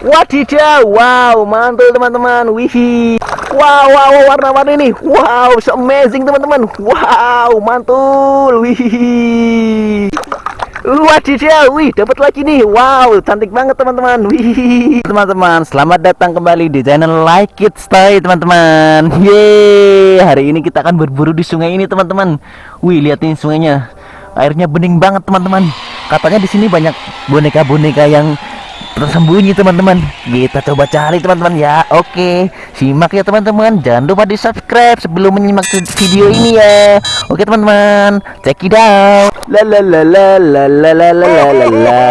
Wadidaw, wow, mantul teman-teman. Wih, wow, wow, warna-warni ini, wow, so amazing teman-teman. Wow, mantul. Wih, wadidaw, wih, dapat lagi nih. Wow, cantik banget teman-teman. Wih, teman-teman, selamat datang kembali di channel Like It Stay teman-teman. Yeay, hari ini kita akan berburu di sungai ini teman-teman. Wih, lihat ini sungainya, airnya bening banget teman-teman. Katanya di sini banyak boneka-boneka yang tersembunyi teman-teman. Kita coba cari teman-teman ya. Oke simak ya teman-teman. Jangan lupa di subscribe sebelum menyimak video ini ya. Oke teman-teman. Check it out. La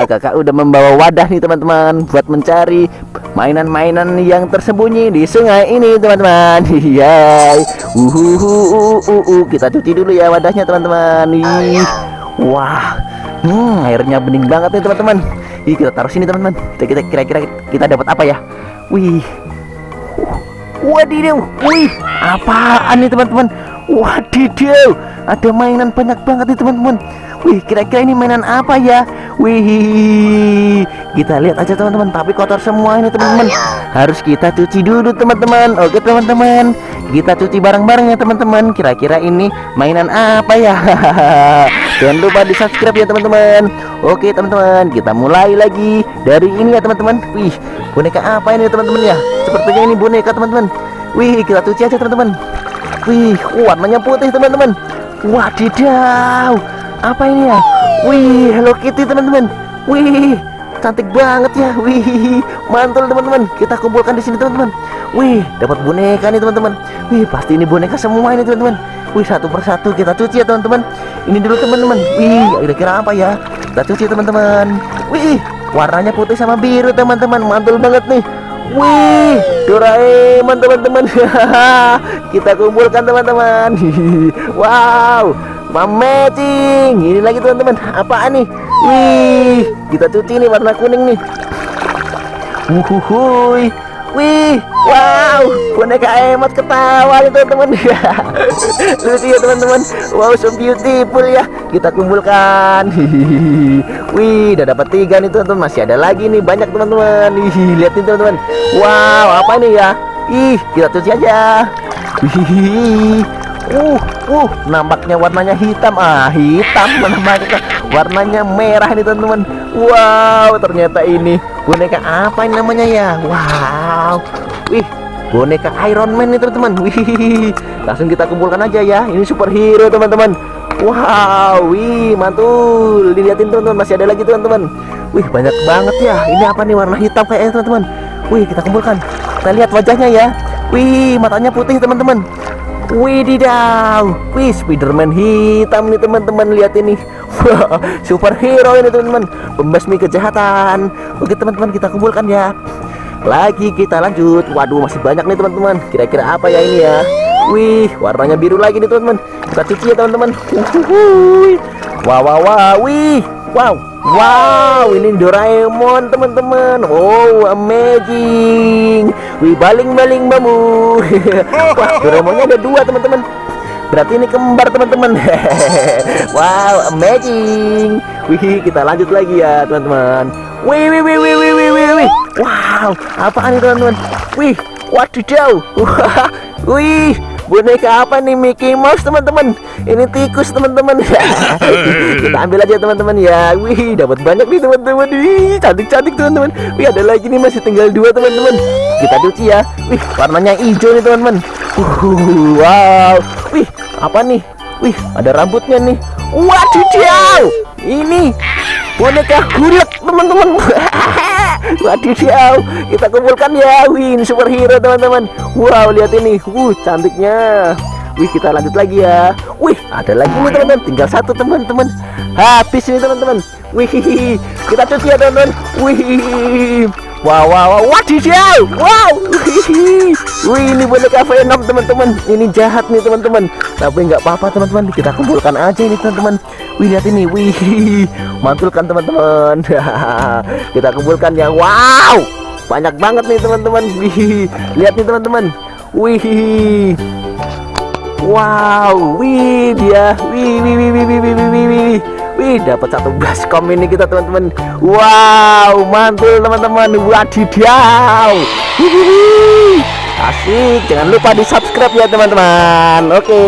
kakak udah membawa wadah nih teman-teman buat mencari mainan-mainan yang tersembunyi di sungai ini teman-teman. Iya uhuhu uh, kita cuci dulu ya wadahnya teman-teman. Wah hmm airnya bening banget nih teman-teman Ih, kita taruh sini teman-teman. Kita kira-kira kita dapat apa ya? Wih. Wadidaw. Wih, apaan nih teman-teman? Wadidaw. Ada mainan banyak banget nih teman-teman. Wih, kira-kira ini mainan apa ya? Wih, kita lihat aja teman-teman. Tapi kotor semua ini teman-teman. Harus kita cuci dulu teman-teman. Oke teman-teman, kita cuci bareng-bareng ya teman-teman. Kira-kira ini mainan apa ya? Jangan lupa di subscribe ya teman-teman. Oke teman-teman, kita mulai lagi dari ini ya teman-teman. Wih, boneka apa ini teman-teman ya? Sepertinya ini boneka teman-teman. Wih, kita cuci aja teman-teman. Wih, warnanya putih teman-teman. Wadidaw apa ini ya wih Hello Kitty teman-teman wih cantik banget ya wih mantul teman-teman kita kumpulkan di sini teman-teman wih dapat boneka nih teman-teman. Wih pasti ini boneka semua ini teman-teman. Wih satu persatu kita cuci ya teman-teman. Ini dulu teman-teman. Wih kira-kira apa ya? Kita cuci teman-teman. Wih warnanya putih sama biru teman-teman. Mantul banget nih. Wih, Doraemon teman-teman. kita kumpulkan teman-teman. wow, Mamecing Ini lagi teman-teman. Apaan nih? Wih Kita cuci nih warna kuning nih. Uhuhui Wih Wow Boneka emot ketawa nih teman-teman. Lucu ya teman-teman. Wow so beautiful ya. Kita kumpulkan. Wih Udah dapat tiga nih teman-teman. Masih ada lagi nih Banyak teman-teman. Lihat nih teman-teman. Wow Apa nih ya? Ih Kita cuci aja. Wih uh uh nampaknya warnanya hitam. Ah hitam nampaknya. Warnanya merah nih teman-teman. Wow ternyata ini boneka apa ini namanya ya? Wow. Wih boneka Iron Man nih teman-teman. Wih langsung kita kumpulkan aja ya. Ini superhero teman-teman. Wow wih mantul. Dilihatin teman-teman masih ada lagi teman-teman. Wih banyak banget ya. Ini apa nih? Warna hitam kayak teman-teman. Wih kita kumpulkan. Kita lihat wajahnya ya. Wih matanya putih teman-teman Wididaw, wih Spiderman hitam nih teman-teman lihat ini, wah superhero ini teman-teman, pembasmi kejahatan. Oke teman-teman kita kumpulkan ya. Lagi kita lanjut. Waduh masih banyak nih teman-teman. Kira-kira apa ya ini ya? Wih warnanya biru lagi nih teman-teman. Kita cuci ya teman-teman. Wah wah wah, wih, wow. Wow, ini Doraemon teman-teman. Oh, amazing. Wih, baling-baling bamu. Wah, Doraemonnya ada dua teman-teman. Berarti ini kembar teman-teman. wow, amazing. Wih, kita lanjut lagi ya teman-teman. Wih, wih, wih, wih, wih, wih, wih, wih. Wow, apaan ini teman-teman? Wih, wadidaw. Wih, boneka apa nih Mickey Mouse teman-teman? Ini tikus teman-teman. Kita ambil aja teman-teman ya. Wih dapat banyak nih teman-teman. Cantik-cantik teman-teman. Wih ada lagi nih masih tinggal dua teman-teman. Kita cuci ya. Wih warnanya hijau nih teman-teman. Wow. Wih apa nih? Wih ada rambutnya nih. Wadidaw ini boneka gulek teman-teman Wadidaw, kita kumpulkan ya. Win superhero teman-teman. Wow, lihat ini. Uh, cantiknya. Wih, kita lanjut lagi ya. Wih, ada lagi nih teman-teman. Tinggal satu teman-teman. Habis ini teman-teman. Wih, kita cuci ya teman-teman. Wih. Wow, wow, wow, wadidaw, wow. Wih, ini boneka Venom teman-teman. Ini jahat nih teman-teman. Tapi nggak apa-apa teman-teman, kita kumpulkan aja ini teman-teman. Wih, lihat ini, wih mantulkan teman-teman? Kita kumpulkan yang wow. Banyak banget nih teman-teman. Wih, lihat nih teman-teman. Wih. Wow, wih dia. Wih, wih, wih, wih, wih, wih, wih, wih. Wih dapat satu baskom ini kita teman-teman. Wow mantul teman-teman. Wadidaw. Asik jangan lupa di subscribe ya teman-teman. Oke